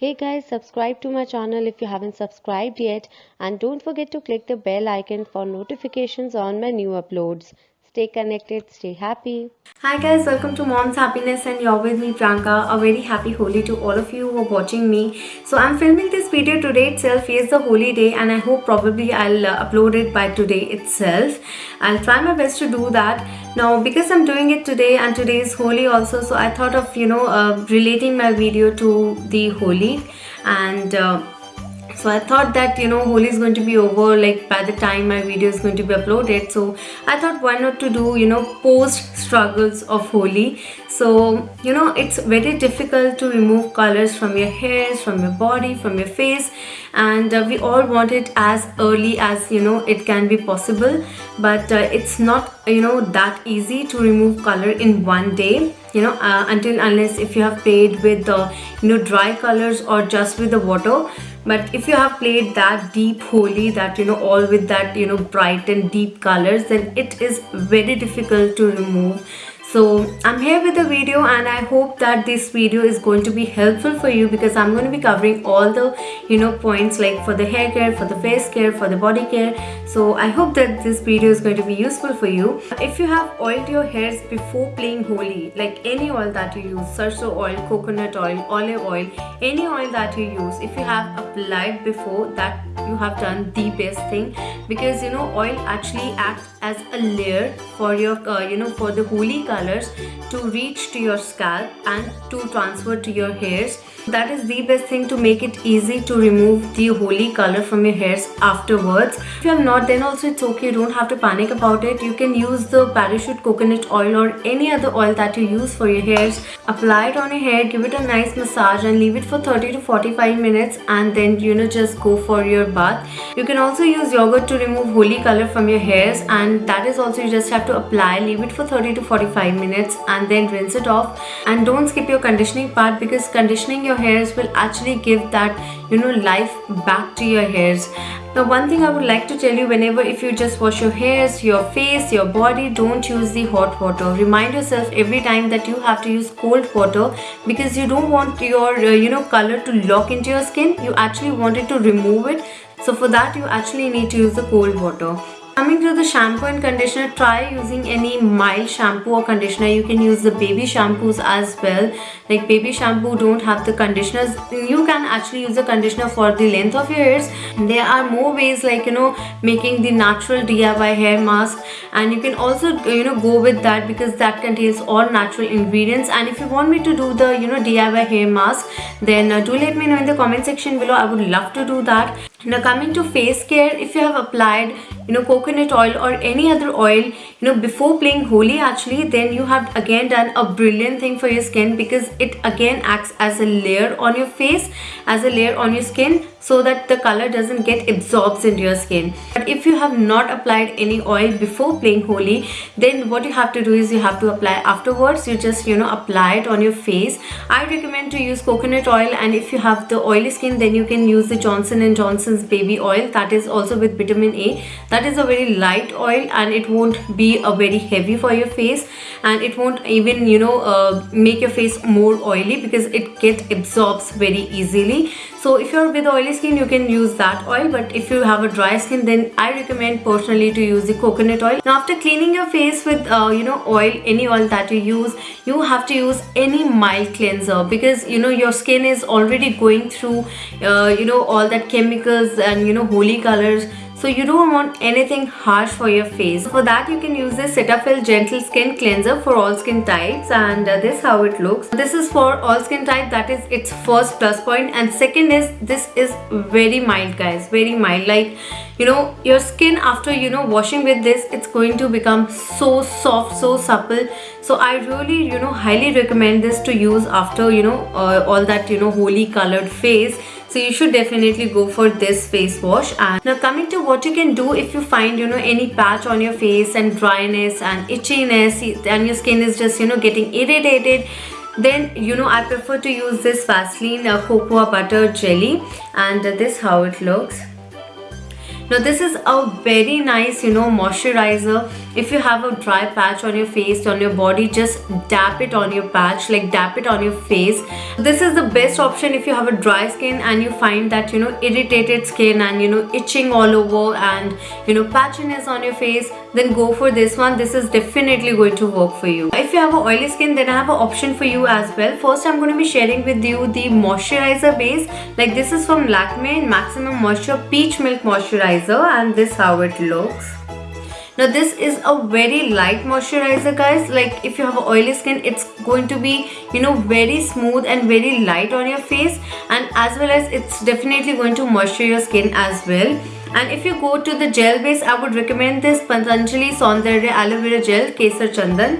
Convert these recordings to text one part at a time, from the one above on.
Hey guys, subscribe to my channel if you haven't subscribed yet and don't forget to click the bell icon for notifications on my new uploads. Stay connected, stay happy. Hi guys, welcome to Mom's Happiness and you're with me Priyanka. A very happy Holi to all of you who are watching me. So I'm filming this video today itself. Is the Holi day and I hope probably I'll uh, upload it by today itself. I'll try my best to do that. Now because I'm doing it today and today is Holi also so I thought of you know uh, relating my video to the Holi. And uh, so I thought that you know Holi is going to be over like by the time my video is going to be uploaded. So I thought why not to do you know post struggles of Holi so you know it's very difficult to remove colors from your hairs from your body from your face. And uh, we all want it as early as you know it can be possible. But uh, it's not you know that easy to remove color in one day. You know uh, until unless if you have played with the you know dry colors or just with the water. But if you have played that deep Holi that you know all with that you know bright and deep colors then it is very difficult to remove so i'm here with the video and i hope that this video is going to be helpful for you because i'm going to be covering all the you know points like for the hair care for the face care for the body care. So i hope that this video is going to be useful for you. If you have oiled your hairs before playing Holi like any oil that you use sarso oil coconut oil olive oil any oil that you use if you have applied before that you have done the best thing because you know oil actually acts as a layer for your uh, you know for the color colors to reach to your scalp and to transfer to your hairs. That is the best thing to make it easy to remove the Holi color from your hairs afterwards. If you have not then also it's okay. You don't have to panic about it. You can use the parachute coconut oil or any other oil that you use for your hairs. Apply it on your hair give it a nice massage and leave it for 30 to 45 minutes and then you know just go for your bath. You can also use yogurt to remove Holi color from your hairs and that is also you just have to apply leave it for 30 to 45 minutes and then rinse it off. And don't skip your conditioning part because conditioning your hairs will actually give that you know life back to your hairs. Now one thing i would like to tell you whenever if you just wash your hairs your face your body don't use the hot water. Remind yourself every time that you have to use cold water because you don't want your uh, you know color to lock into your skin. You actually want it to remove it. So for that you actually need to use the cold water Coming to the shampoo and conditioner, try using any mild shampoo or conditioner. You can use the baby shampoos as well. Like baby shampoo don't have the conditioners. You can actually use the conditioner for the length of your hairs. There are more ways like, you know, making the natural DIY hair mask. And you can also, you know, go with that because that contains all natural ingredients. And if you want me to do the, you know, DIY hair mask, then uh, do let me know in the comment section below. I would love to do that. Now coming to face care, if you have applied you know coconut oil or any other oil you know before playing Holi actually then you have again done a brilliant thing for your skin because it again acts as a layer on your face as a layer on your skin so that the color doesn't get absorbed into your skin. But if you have not applied any oil before playing Holi then what you have to do is you have to apply afterwards. You just you know apply it on your face. I recommend to use coconut oil and if you have the oily skin then you can use the Johnson & Johnson's baby oil. That is also with vitamin A. That is a very light oil and it won't be a very heavy for your face and it won't even you know uh, make your face more oily because it get absorbs very easily so if you're with oily skin you can use that oil but if you have a dry skin then i recommend personally to use the coconut oil. Now after cleaning your face with uh, you know oil any oil that you use you have to use any mild cleanser because you know your skin is already going through uh, you know all that chemicals and you know Holi colors so you don't want anything harsh for your face. For that you can use this Cetaphil gentle skin cleanser for all skin types and uh, this how it looks. This is for all skin type that is its first plus point. And second is this is very mild guys very mild. Like you know your skin after you know washing with this it's going to become so soft so supple. So i really you know highly recommend this to use after you know uh, all that you know Holi colored face so you should definitely go for this face wash. And now coming to what you can do if you find you know any patch on your face and dryness and itchiness and your skin is just you know getting irritated then you know I prefer to use this Vaseline uh, cocoa butter jelly. And this how it looks now this is a very nice you know moisturizer. If you have a dry patch on your face on your body just dab it on your patch like dab it on your face. This is the best option if you have a dry skin and you find that you know irritated skin and you know itching all over and you know patchiness on your face then go for this one. This is definitely going to work for you. If you have a oily skin then i have an option for you as well. First i'm going to be sharing with you the moisturizer base. Like this is from Lakme maximum moisture peach milk moisturizer and this how it looks. Now this is a very light moisturizer guys. Like if you have oily skin it's going to be you know very smooth and very light on your face. And as well as it's definitely going to moisture your skin as well and if you go to the gel base i would recommend this patanjali saundarya aloe vera gel kesar chandan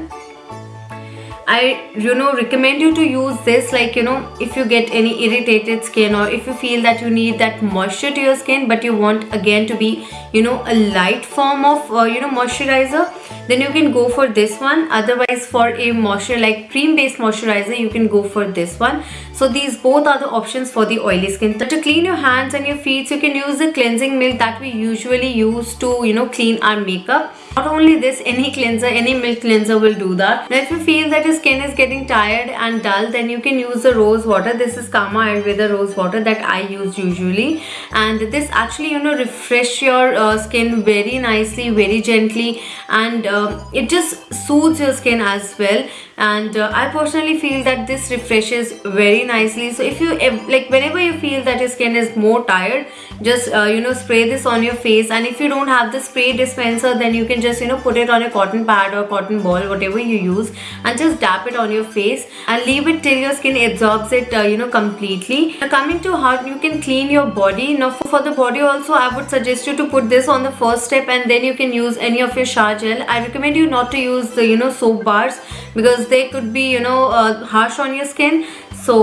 I you know recommend you to use this like you know if you get any irritated skin or if you feel that you need that moisture to your skin but you want again to be you know a light form of uh, you know moisturizer then you can go for this one. Otherwise for a moisture like cream based moisturizer you can go for this one. So these both are the options for the oily skin. To clean your hands and your feet you can use the cleansing milk that we usually use to you know clean our makeup. Not only this any cleanser any milk cleanser will do that. Now if you feel that your skin is getting tired and dull then you can use the rose water. This is kama ayurveda rose water that i use usually. And this actually you know refresh your uh, skin very nicely very gently. And uh, it just soothes your skin as well. And uh, I personally feel that this refreshes very nicely. So if you like whenever you feel that your skin is more tired just uh, you know spray this on your face. And if you don't have the spray dispenser then you can just you know put it on a cotton pad or cotton ball whatever you use and just dab it on your face and leave it till your skin absorbs it uh, you know completely. Now coming to how you can clean your body now for the body also I would suggest you to put this on the first step and then you can use any of your shower gel. I recommend you not to use the you know soap bars because they could be you know uh, harsh on your skin. So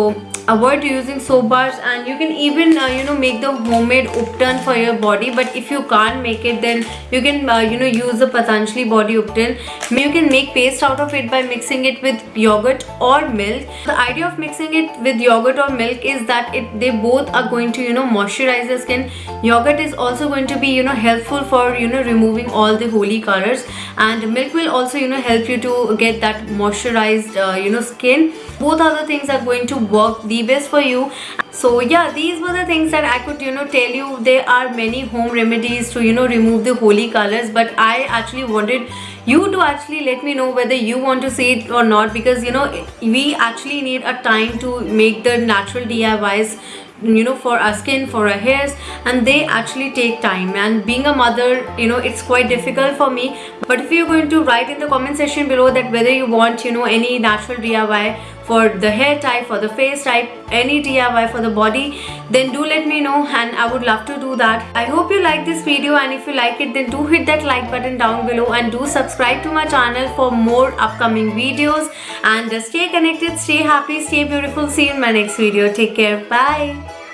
avoid using soap bars and you can even uh, you know make the homemade uptan for your body. But if you can't make it then you can uh, you know use the Patanjali body uptan. You can make paste out of it by mixing it with yogurt or milk. The idea of mixing it with yogurt or milk is that it they both are going to you know moisturize the skin. Yogurt is also going to be you know helpful for you know removing all the Holi colors. And milk will also you know help you to get that moisturized uh, you know skin both other things are going to work the best for you. So yeah these were the things that i could you know tell you. There are many home remedies to you know remove the Holi colors but i actually wanted you to actually let me know whether you want to see it or not because you know we actually need a time to make the natural DIYs you know for our skin for our hairs and they actually take time. And being a mother you know it's quite difficult for me. But if you're going to write in the comment section below that whether you want you know any natural DIY for the hair type for the face type any DIY for the body then do let me know and I would love to do that. I hope you like this video and if you like it then do hit that like button down below and do subscribe to my channel for more upcoming videos. And stay connected stay happy stay beautiful. See you in my next video. Take care. Bye